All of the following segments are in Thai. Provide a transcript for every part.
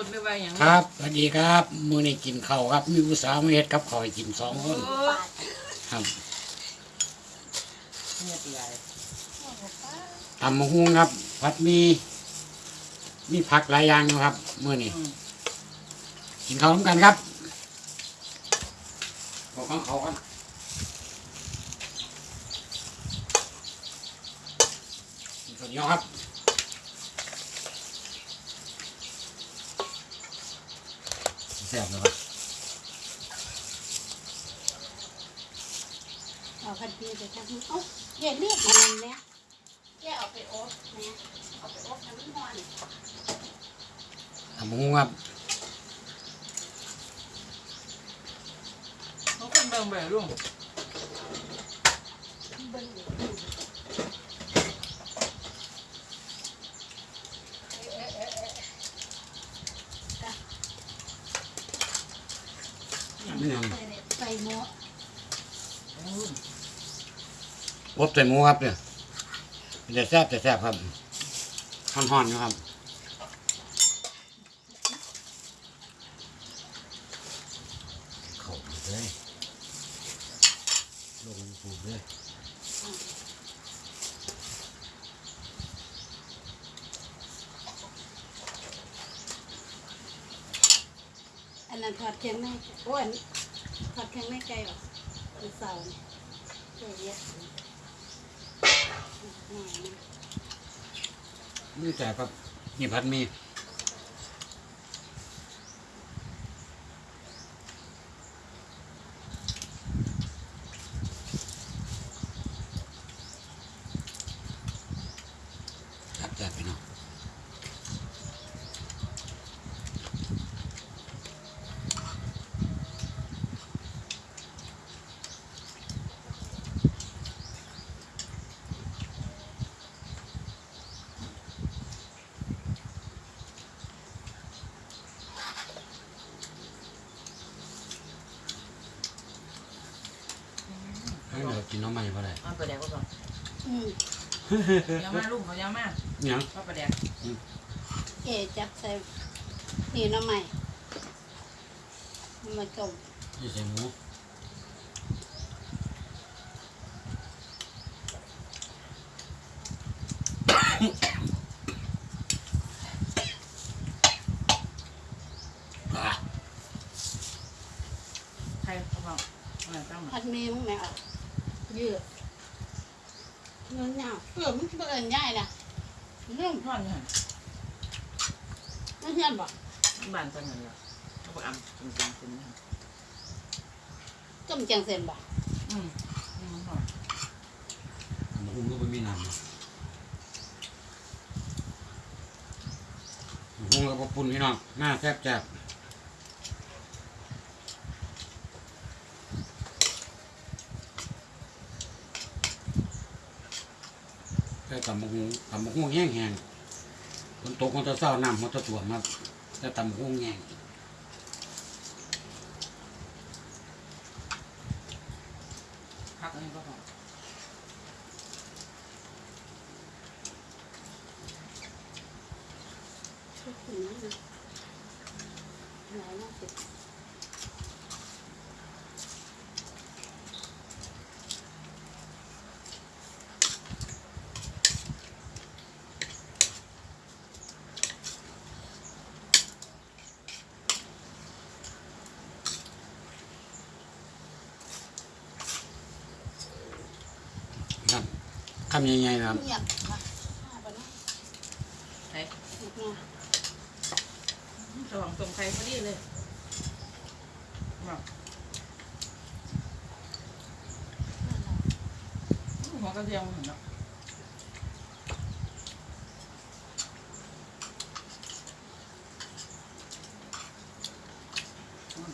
รถไม่ไหวอย่างครับสวัสดีครับมื้อนี้กินข้าวครับ มีผู้สาวมาเฮ็ดกับข้าวให้กินสองคนโอ้ครับเนี่ยตีไรตำมะฮุงครับผัดหมีมีผักหลายอย่างอยู่ครับมื้อนี้อืมกินข้าวร่วมกันครับบอกข้างเขากันกินข้าวเหนียวครับ ซ่บเลยครับเอาคันดีไปทำเอ้าเย็นเรียกมันนั่นเนี่ยแกเอาไปอบเนี่ยเอาไปอบน้ำมันตำมะฮุงครับเขาคนเบิ่งไปลุง เบิ้งอยู่ นี่ยัง ใส่เนี่ยใส่หม้อ ลุง อ บใส่หมูครับเนี่ยมันจะแซ่บจะแซ่บครับห่อนๆอยู่ครับเข้าเลยลงปูเลยอันนั้นทอดเคียงไม่โอ้ยทอดเคียงไม่ไกลหรอกมันเสาเนี่ยเยอะ นี่แต่ครับนี่พัดมี ให้เรากินน้องใหม่เพราะอะไรเอาไปแดกก็ก่อนอืมยาวมาลุงเขายาวมาเนี่ยเอาไปแดกเอ๋จับใส่นี่น้ำใหม่มาจมนี่ใส่หมูอะใครเขาบอกอะไรตั้งมาพัดมีมึงไหมอะ ยืดเงินยาวเออมันเปิดง่ายนะเรื่องทอดเนี่ยไม่เห็นบ่บ้านตั้งเงินละเขาบอกอ่ำจริงจริงจริงจมจังเส้นบ่อืมอืมทอดหมูหุ้มก็ไม่มีน้ำนะหมูหุ้มกับปุ่นพี่น้องหน้าแซ่บแซ่บ ตำมะฮุงตำมะฮุงแห้งแห้งๆฝนตกมันจะเศร้าน้ำมันจะถ่วมครับแต่ตำมะฮุงแห้งพักอันนี้ก็พอทุกคนนะหลายน่าสิครับ คำใหญ่ๆนะครับเงียบนะห้าปะนระสว่างตรงใครพอดีเลยหัวกระเทียมเห็นเนาะ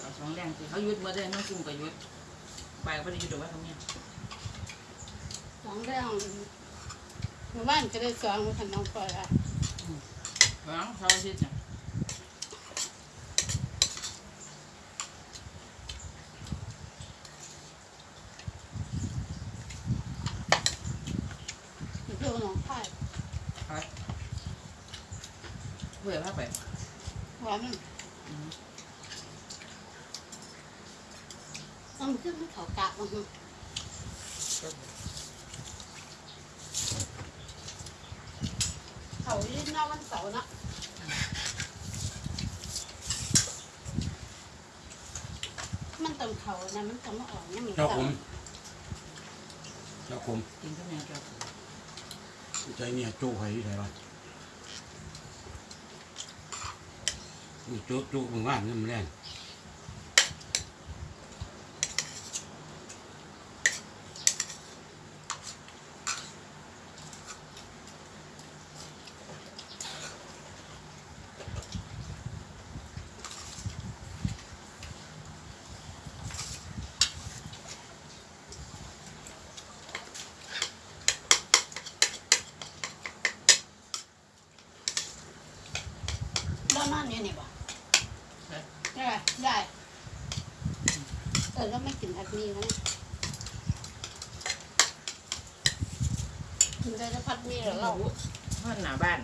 เอาสองแรงสิเขายุดมาได้น้องกุ้งกับยุดไปก็ได้ยุดหรอกว่าทำเนี่ ยสองเรื่องหมู่บ้านจะได้สองมันขันน้องปล่อยอะหลังเสาร์อาทิตย์เนี่ยเที่ยวหนองคายเบื่อภาพไปว่าร้อนมันเอามันขึ้นมันเขากะมันหึเขายื่ นหน้าวันเสาร์นะมันต้องเขานะมันต้องมาออกเนี่ยมันเจ้าเสาคุมร์เจ้าคุมกินข้าวเหนียวเจ้าใจเนี่ยจู้ไข่ที่ไหนวะนี่จู้จู้มึงว่านนี่มันแรง นี่นี่บ่ได้ได้เออแล้วไม่กินผัดหมีแล้วนะกินได้แล้วพัดมีเหรอเราเพื่อนหน้าบ้าน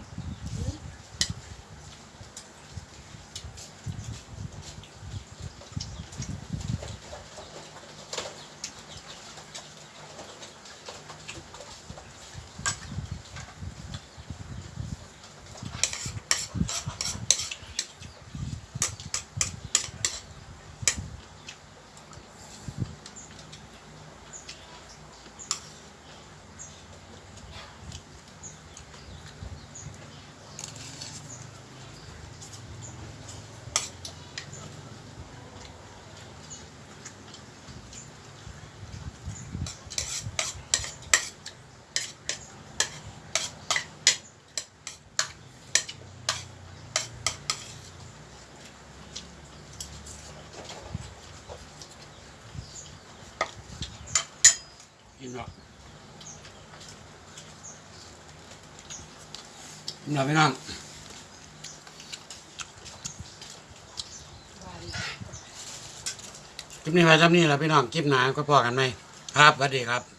กินหรอกกินหรอกพี่น้องคลิปนี้ไว้ซ้ำนี่แหละพี่น้องคลิปหนาก็พอกันไหมครับสวัสดีครับ